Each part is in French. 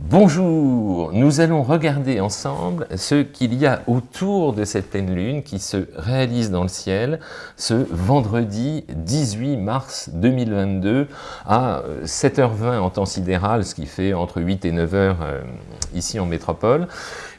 Bonjour, nous allons regarder ensemble ce qu'il y a autour de cette pleine lune qui se réalise dans le ciel ce vendredi 18 mars 2022 à 7h20 en temps sidéral, ce qui fait entre 8 et 9h euh, ici en métropole.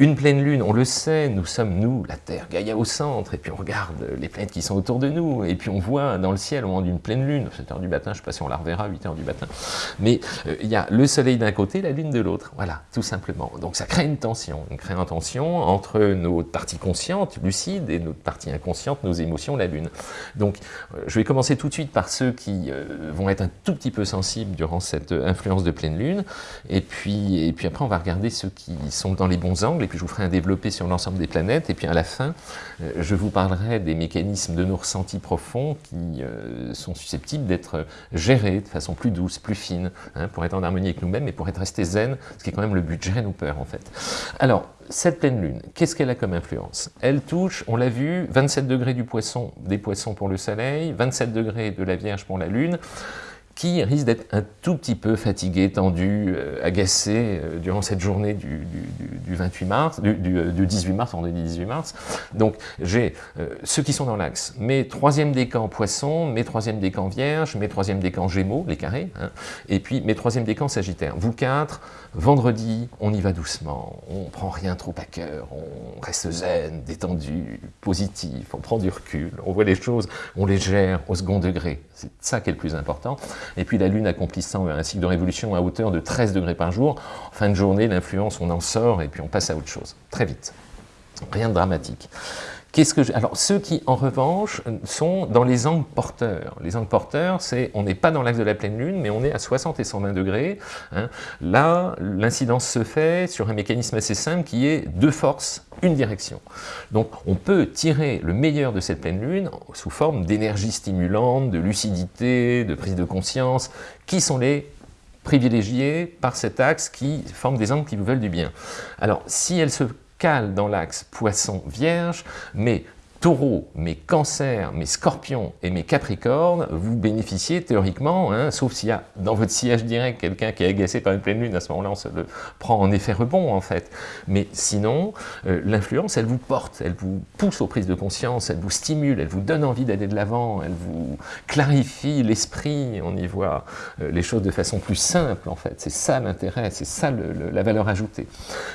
Une pleine lune, on le sait, nous sommes nous, la Terre, Gaïa au centre, et puis on regarde les planètes qui sont autour de nous, et puis on voit dans le ciel au moment d'une pleine lune, 7h du matin, je ne sais pas si on la reverra, 8h du matin, mais euh, il y a le soleil d'un côté, la lune de l'autre, voilà, tout simplement. Donc ça crée une tension, une crée une tension entre nos parties conscientes, lucides, et notre partie inconsciente, nos émotions, la lune. Donc euh, je vais commencer tout de suite par ceux qui euh, vont être un tout petit peu sensibles durant cette influence de pleine lune, et puis, et puis après on va regarder ceux qui sont dans les bons angles, puis je vous ferai un développé sur l'ensemble des planètes, et puis à la fin, euh, je vous parlerai des mécanismes de nos ressentis profonds qui euh, sont susceptibles d'être gérés de façon plus douce, plus fine, hein, pour être en harmonie avec nous-mêmes et pour être resté zen, ce qui est quand même le but, gérer nos peurs en fait. Alors, cette pleine lune, qu'est-ce qu'elle a comme influence? Elle touche, on l'a vu, 27 degrés du poisson, des poissons pour le soleil, 27 degrés de la Vierge pour la lune, qui risque d'être un tout petit peu fatigué, tendu, euh, agacé euh, durant cette journée du, 28 mars, du, 18 mars, on 18 mars. Donc j'ai euh, ceux qui sont dans l'axe, mes troisième décan poisson, mes troisième décan vierge, mes troisième décan gémeaux, les carrés, hein, et puis mes troisième décan sagittaire. Vous quatre, vendredi, on y va doucement, on prend rien trop à cœur, on reste zen, détendu, positif, on prend du recul, on voit les choses, on les gère au second degré. C'est ça qui est le plus important et puis la Lune accomplissant un cycle de révolution à hauteur de 13 degrés par jour, en fin de journée, l'influence, on en sort et puis on passe à autre chose, très vite. Rien de dramatique. Qu'est-ce que Alors, ceux qui, en revanche, sont dans les angles porteurs. Les angles porteurs, c'est, on n'est pas dans l'axe de la pleine lune, mais on est à 60 et 120 degrés. Hein. Là, l'incidence se fait sur un mécanisme assez simple qui est deux forces, une direction. Donc, on peut tirer le meilleur de cette pleine lune sous forme d'énergie stimulante, de lucidité, de prise de conscience, qui sont les privilégiés par cet axe qui forment des angles qui vous veulent du bien. Alors, si elle se cale dans l'axe poisson-vierge, mais taureau, mes cancers, mes scorpions et mes capricornes, vous bénéficiez théoriquement, hein, sauf s'il y a dans votre sillage direct quelqu'un qui est agacé par une pleine lune, à ce moment-là on se le prend en effet rebond en fait. Mais sinon, euh, l'influence, elle vous porte, elle vous pousse aux prises de conscience, elle vous stimule, elle vous donne envie d'aller de l'avant, elle vous clarifie l'esprit, on y voit euh, les choses de façon plus simple en fait. C'est ça l'intérêt, c'est ça la valeur ajoutée.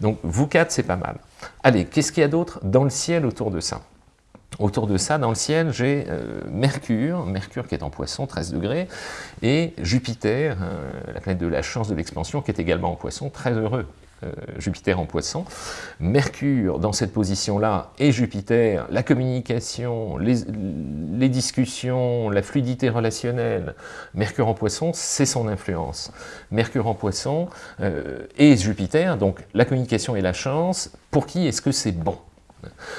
Donc vous quatre, c'est pas mal. Allez, qu'est-ce qu'il y a d'autre dans le ciel autour de ça? Autour de ça, dans le ciel, j'ai euh, Mercure, Mercure qui est en poisson, 13 degrés, et Jupiter, euh, la planète de la chance de l'expansion, qui est également en poisson, très heureux. Euh, Jupiter en poisson. Mercure, dans cette position-là, et Jupiter, la communication, les, les, discussions, la fluidité relationnelle. Mercure en poisson, c'est son influence. Mercure en poisson et Jupiter, donc la communication et la chance, pour qui est-ce que c'est bon?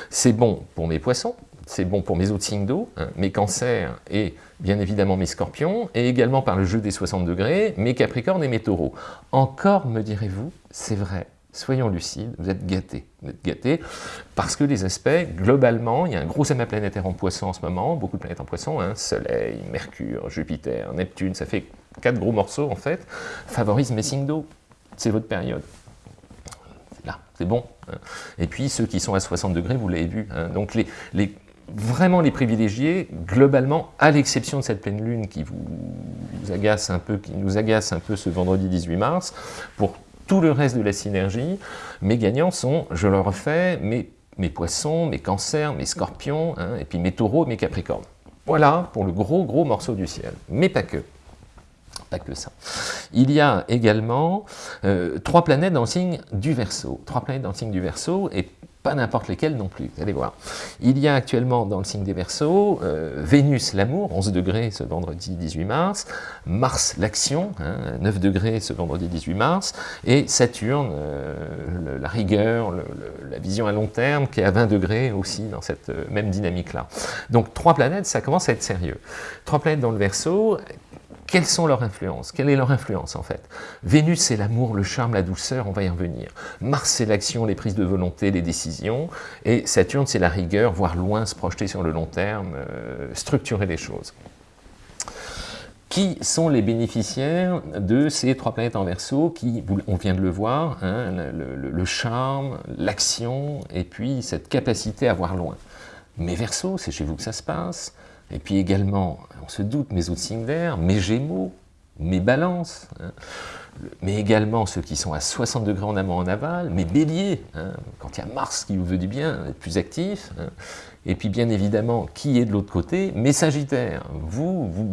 C'est bon pour mes poissons, c'est bon pour mes autres signes d'eau, hein, mes cancers et bien évidemment mes scorpions, et également par le jeu des 60 degrés, mes capricornes et mes taureaux. Encore, me direz-vous, c'est vrai, soyons lucides, vous êtes gâtés. Vous êtes gâtés parce que les aspects, globalement, il y a un gros amas planétaire en poisson en ce moment, beaucoup de planètes en poisson, hein, Soleil, Mercure, Jupiter, Neptune, ça fait quatre gros morceaux en fait, favorisent mes signes d'eau. C'est votre période là, c'est bon. Hein. Et puis ceux qui sont à 60 degrés, vous l'avez vu. Vraiment les privilégiés, globalement, à l'exception de cette pleine lune qui vous, agace un peu, qui nous agace un peu ce vendredi 18 mars, pour tout le reste de la synergie, mes gagnants sont, je le refais, mes, mes poissons, mes cancers, mes scorpions, hein, et puis mes taureaux, mes capricornes. Voilà pour le gros gros morceau du ciel, mais pas que pas que ça. Il y a également euh, trois planètes dans le signe du Verseau. Trois planètes dans le signe du Verseau, et pas n'importe lesquelles non plus, vous allez voir. Il y a actuellement dans le signe des Verseaux, euh, Vénus l'amour, 11 degrés ce vendredi 18 mars, Mars l'action, 9 hein, degrés ce vendredi 18 mars, et Saturne, euh, la rigueur, la vision à long terme, qui est à 20 degrés aussi dans cette même dynamique-là. Donc trois planètes, ça commence à être sérieux. Trois planètes dans le Verseau, quelles sont leurs influences? Quelle est leur influence en fait? Vénus, c'est l'amour, le charme, la douceur, on va y revenir. Mars, c'est l'action, les prises de volonté, les décisions. Et Saturne, c'est la rigueur, voir loin, se projeter sur le long terme, euh, structurer les choses. Qui sont les bénéficiaires de ces trois planètes en verso qui, on vient de le voir, hein, le, charme, l'action, et puis cette capacité à voir loin? Mes versos, c'est chez vous que ça se passe, et puis également, on se doute, mes signes d'air, mes gémeaux, mes balances, hein. mais également ceux qui sont à 60 degrés en amont en aval, mes béliers, hein. quand il y a Mars qui vous veut du bien, être plus actif, hein. et puis bien évidemment, qui est de l'autre côté, mes sagittaires, vous, vous,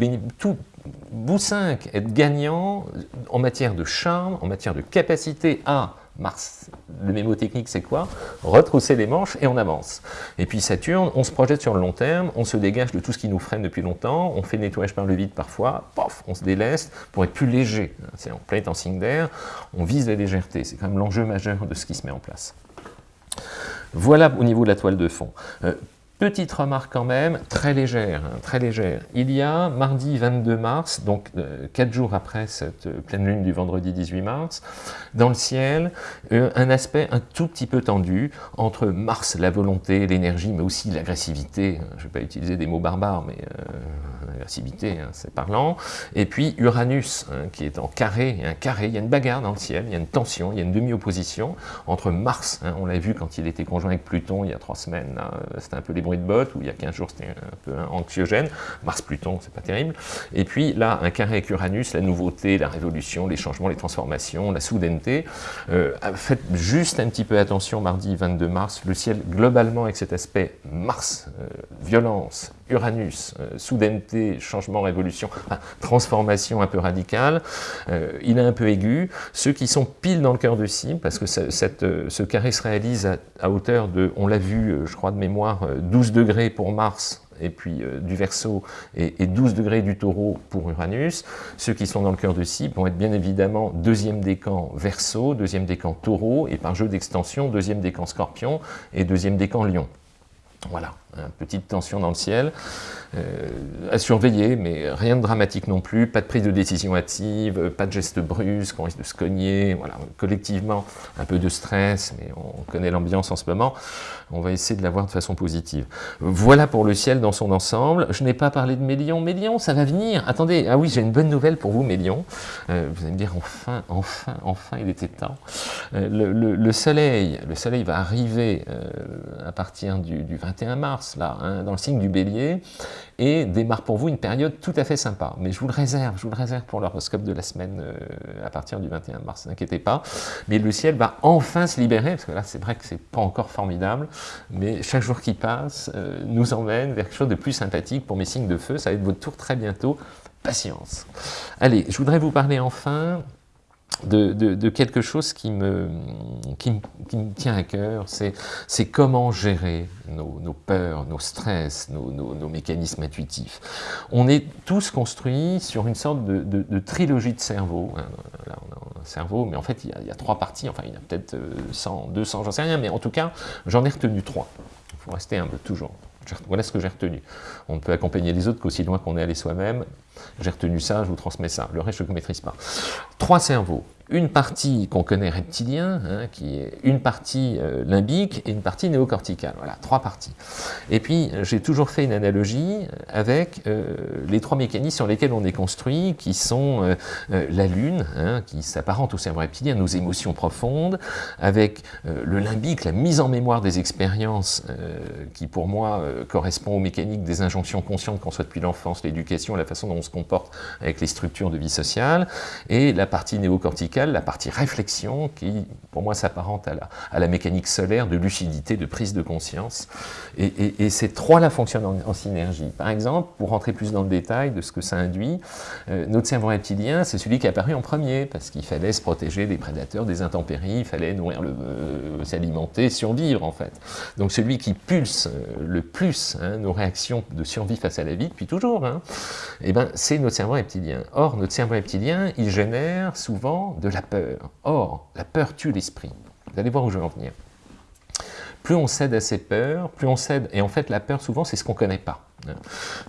vous cinq êtes gagnants en matière de charme, en matière de capacité à Mars, le mémotechnique c'est quoi? Retrousser les manches et on avance. Et puis Saturne, on se projette sur le long terme, on se dégage de tout ce qui nous freine depuis longtemps, on fait le nettoyage par le vide parfois, pof, on se déleste pour être plus léger. C'est en plein en signe d'air, on vise la légèreté, c'est quand même l'enjeu majeur de ce qui se met en place. Voilà au niveau de la toile de fond. Euh, Petite remarque quand même, très légère, hein, très légère. Il y a mardi 22 mars, donc euh, quatre jours après cette euh, pleine lune du vendredi 18 mars, dans le ciel, euh, un aspect un tout petit peu tendu entre Mars, la volonté, l'énergie, mais aussi l'agressivité. Je ne vais pas utiliser des mots barbares, mais l'agressivité, hein, c'est parlant. Et puis Uranus, hein, qui est en carré, un carré, il y a une bagarre dans le ciel, il y a une tension, il y a une demi-opposition entre Mars, on l'a vu quand il était conjoint avec Pluton il y a trois semaines, c'était un peu les de où il y a 15 jours c'était un peu anxiogène, Mars-Pluton, c'est pas terrible, et puis là, un carré avec Uranus, la nouveauté, la révolution, les changements, les transformations, la soudaineté, euh, faites juste un petit peu attention, mardi 22 mars, le ciel globalement avec cet aspect Mars, euh, violence, Uranus, euh, soudaineté, changement, révolution, transformation un peu radicale, il est un peu aigu, ceux qui sont pile dans le cœur de cible, parce que ce carré se réalise à, hauteur de, on l'a vu, je crois de mémoire, 12 12 degrés pour Mars et puis euh, du Verseau et, 12 degrés du Taureau pour Uranus. Ceux qui sont dans le cœur de cible vont être bien évidemment deuxième décan Verseau, deuxième décan Taureau et par jeu d'extension deuxième décan Scorpion et deuxième décan Lion. Voilà, une petite tension dans le ciel. Euh, à surveiller, mais rien de dramatique non plus, pas de prise de décision hâtive, pas de gestes brusques, on risque de se cogner, voilà, collectivement, un peu de stress, mais on connaît l'ambiance en ce moment, on va essayer de la voir de façon positive. Voilà pour le ciel dans son ensemble, je n'ai pas parlé de Mélion, Mélion, ça va venir, attendez, ah oui, j'ai une bonne nouvelle pour vous, Mélion, euh, vous allez me dire, enfin, enfin, enfin, il était temps. Euh, le, soleil, le soleil va arriver à partir du, 21 mars, là, hein, dans le signe du bélier, et démarre pour vous une période tout à fait sympa. Mais je vous le réserve, je vous le réserve pour l'horoscope de la semaine euh, à partir du 21 mars, n'inquiétez pas. Mais le ciel va enfin se libérer, parce que là c'est vrai que c'est pas encore formidable, mais chaque jour qui passe euh, nous emmène vers quelque chose de plus sympathique pour mes signes de feu, ça va être votre tour très bientôt. Patience. Allez, je voudrais vous parler enfin de, quelque chose qui me, qui, me tient à cœur, c'est comment gérer nos, peurs, nos stress, nos, mécanismes intuitifs. On est tous construits sur une sorte de, trilogie de cerveau. Hein. Là, on a un cerveau, mais en fait, il y a, trois parties, enfin, il y en a peut-être 100, 200, j'en sais rien, mais en tout cas, j'en ai retenu trois. Il faut rester humble, toujours. Voilà ce que j'ai retenu. On ne peut accompagner les autres qu'aussi loin qu'on est allé soi-même. J'ai retenu ça, je vous transmets ça. Le reste, je ne maîtrise pas. Trois cerveaux une partie qu'on connaît reptilien, hein, qui est une partie euh, limbique et une partie néocorticale. Voilà, trois parties. Et puis, j'ai toujours fait une analogie avec euh, les trois mécanismes sur lesquels on est construit, qui sont euh, la Lune, hein, qui s'apparente au cerveau reptilien, nos émotions profondes, avec le limbique, la mise en mémoire des expériences, qui pour moi correspond aux mécaniques des injonctions conscientes qu'on soit depuis l'enfance, l'éducation, la façon dont on se comporte avec les structures de vie sociale, et la partie néocorticale la partie réflexion, qui pour moi s'apparente à la, à la, mécanique solaire de lucidité, de prise de conscience. Et, ces trois-là fonctionnent en, synergie. Par exemple, pour rentrer plus dans le détail de ce que ça induit, euh, notre cerveau reptilien, c'est celui qui est apparu en premier, parce qu'il fallait se protéger des prédateurs, des intempéries, il fallait nourrir le, euh, s'alimenter, survivre en fait. Donc celui qui pulse euh, le plus hein, nos réactions de survie face à la vie, depuis toujours, hein, eh ben, c'est notre cerveau reptilien. Or, notre cerveau reptilien, il génère souvent de la peur. Or, la peur tue l'esprit. Vous allez voir où je veux en venir. Plus on cède à ces peurs, plus on cède, et en fait la peur souvent c'est ce qu'on ne connaît pas.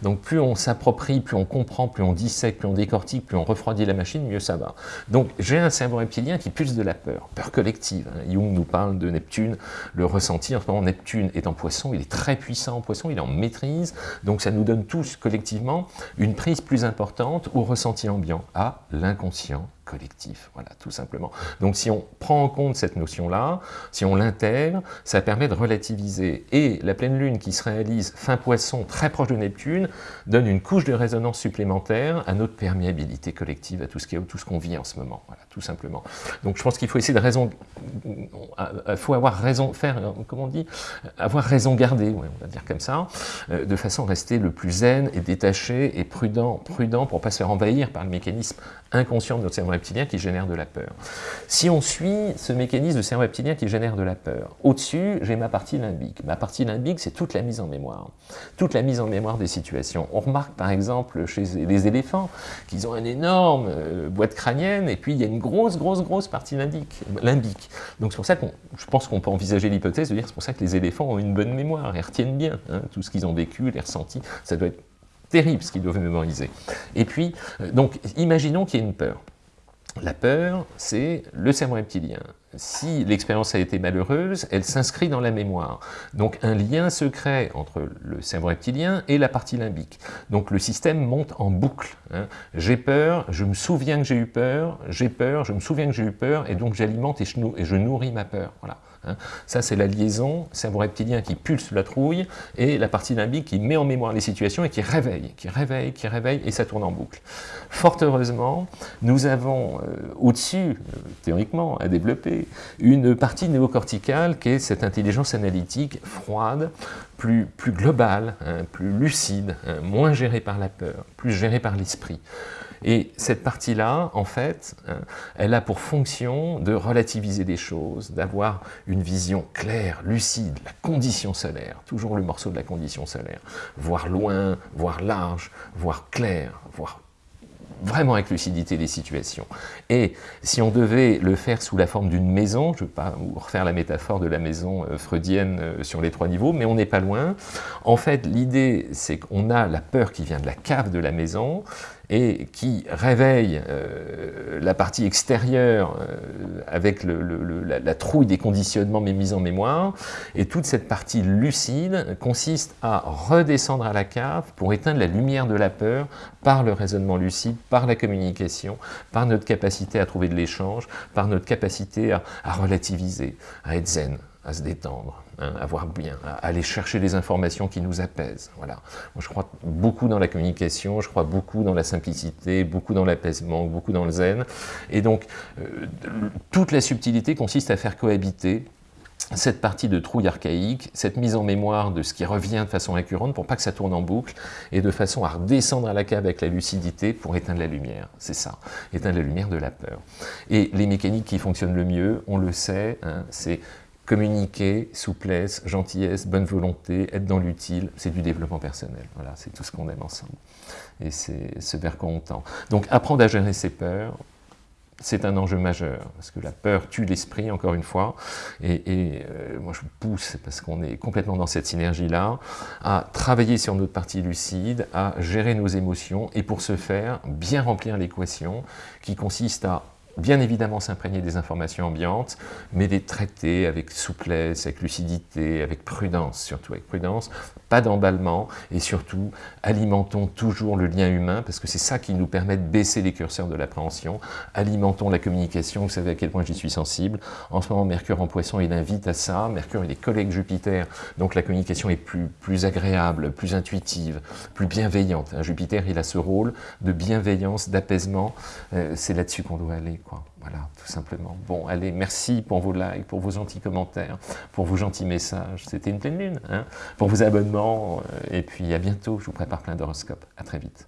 Donc plus on s'approprie, plus on comprend, plus on dissèque, plus on décortique, plus on refroidit la machine, mieux ça va. Donc j'ai un cerveau reptilien qui pulse de la peur, peur collective. Hein. Jung nous parle de Neptune, le ressenti. En ce moment, Neptune est en poisson, il est très puissant en poisson, il en maîtrise. Donc ça nous donne tous collectivement une prise plus importante au ressenti ambiant, à l'inconscient collectif, voilà, tout simplement. Donc si on prend en compte cette notion-là, si on l'intègre, ça permet de relativiser. Et la pleine lune qui se réalise fin poisson, très proche de Neptune, donne une couche de résonance supplémentaire à notre perméabilité collective, à tout ce qu'on vit en ce moment, voilà, tout simplement. Donc je pense qu'il faut essayer de raison, il faut avoir raison, faire, comment on dit, avoir raison gardée, on va dire comme ça, euh, de façon à rester le plus zen et détaché et prudent, prudent pour ne pas se faire envahir par le mécanisme inconscient de notre cerveau reptilien qui génère de la peur. Si on suit ce mécanisme de cerveau reptilien qui génère de la peur, au-dessus, j'ai ma partie limbique. Ma partie limbique, c'est toute la mise en mémoire. Toute la mise en mémoire des situations. On remarque par exemple chez les éléphants qu'ils ont une énorme euh, boîte crânienne et puis il y a une grosse, grosse, grosse partie limbique. limbique. Donc c'est pour ça que je pense qu'on peut envisager l'hypothèse de dire c'est pour ça que les éléphants ont une bonne mémoire, ils retiennent bien hein, tout ce qu'ils ont vécu, les ressentis. Ça doit être terrible ce qu'ils doivent mémoriser. Et puis, euh, donc, imaginons qu'il y ait une peur. La peur, c'est le cerveau reptilien. Si l'expérience a été malheureuse, elle s'inscrit dans la mémoire. Donc un lien se crée entre le cerveau reptilien et la partie limbique. Donc le système monte en boucle. Hein. J'ai peur, je me souviens que j'ai eu peur, j'ai peur, je me souviens que j'ai eu peur, et donc j'alimente et, je nourris ma peur. Voilà. Hein. Ça, c'est la liaison cerveau reptilien qui pulse la trouille et la partie limbique qui met en mémoire les situations et qui réveille, qui réveille, qui réveille, et ça tourne en boucle. Fort heureusement, nous avons euh, au-dessus, euh, théoriquement, à développer une partie néocorticale qui est cette intelligence analytique froide, plus, globale, hein, plus lucide, hein, moins gérée par la peur, plus gérée par l'esprit. Et cette partie-là, en fait, hein, elle a pour fonction de relativiser des choses, d'avoir une vision claire, lucide, la condition solaire, toujours le morceau de la condition solaire, voir loin, voir large, voir clair, voir vraiment avec lucidité les situations. Et si on devait le faire sous la forme d'une maison, je ne vais pas refaire la métaphore de la maison euh, freudienne euh, sur les trois niveaux, mais on n'est pas loin. En fait, l'idée, c'est qu'on a la peur qui vient de la cave de la maison, et qui réveille euh, la partie extérieure euh, avec la, trouille des conditionnements mais mise en mémoire, et toute cette partie lucide consiste à redescendre à la cave pour éteindre la lumière de la peur par le raisonnement lucide, par la communication, par notre capacité à trouver de l'échange, par notre capacité à relativiser, à être zen, à se détendre, hein, à voir bien, aller chercher les informations qui nous apaisent. Voilà. Moi, je crois beaucoup dans la communication, je crois beaucoup dans la simplicité, beaucoup dans l'apaisement, beaucoup dans le zen. Et donc, euh, toute la subtilité consiste à faire cohabiter cette partie de trouille archaïque, cette mise en mémoire de ce qui revient de façon récurrente pour pas que ça tourne en boucle et de façon à redescendre à la cave avec la lucidité pour éteindre la lumière. C'est ça, éteindre la lumière de la peur. Et les mécaniques qui fonctionnent le mieux, on le sait, hein, c'est communiquer, souplesse, gentillesse, bonne volonté, être dans l'utile, c'est du développement personnel. Voilà, c'est tout ce qu'on aime ensemble. Et c'est ce vers quoi on tend. Donc apprendre à gérer ses peurs, c'est un enjeu majeur, parce que la peur tue l'esprit, encore une fois, et, euh, moi je vous pousse, parce qu'on est complètement dans cette synergie-là, à travailler sur notre partie lucide, à gérer nos émotions, et pour ce faire, bien remplir l'équation, qui consiste à bien évidemment s'imprégner des informations ambiantes, mais les traiter avec souplesse, avec lucidité, avec prudence, surtout avec prudence, pas d'emballement, et surtout, alimentons toujours le lien humain, parce que c'est ça qui nous permet de baisser les curseurs de l'appréhension, alimentons la communication, vous savez à quel point j'y suis sensible, en ce moment Mercure en poisson, il invite à ça, Mercure il est collègue Jupiter, donc la communication est plus, plus agréable, plus intuitive, plus bienveillante, Jupiter il a ce rôle de bienveillance, d'apaisement, euh, c'est là-dessus qu'on doit aller. Voilà, tout simplement. Bon, allez, merci pour vos likes, pour vos gentils commentaires, pour vos gentils messages. C'était une pleine lune, hein pour vos abonnements. Euh, et puis à bientôt, je vous prépare plein d'horoscopes. À très vite.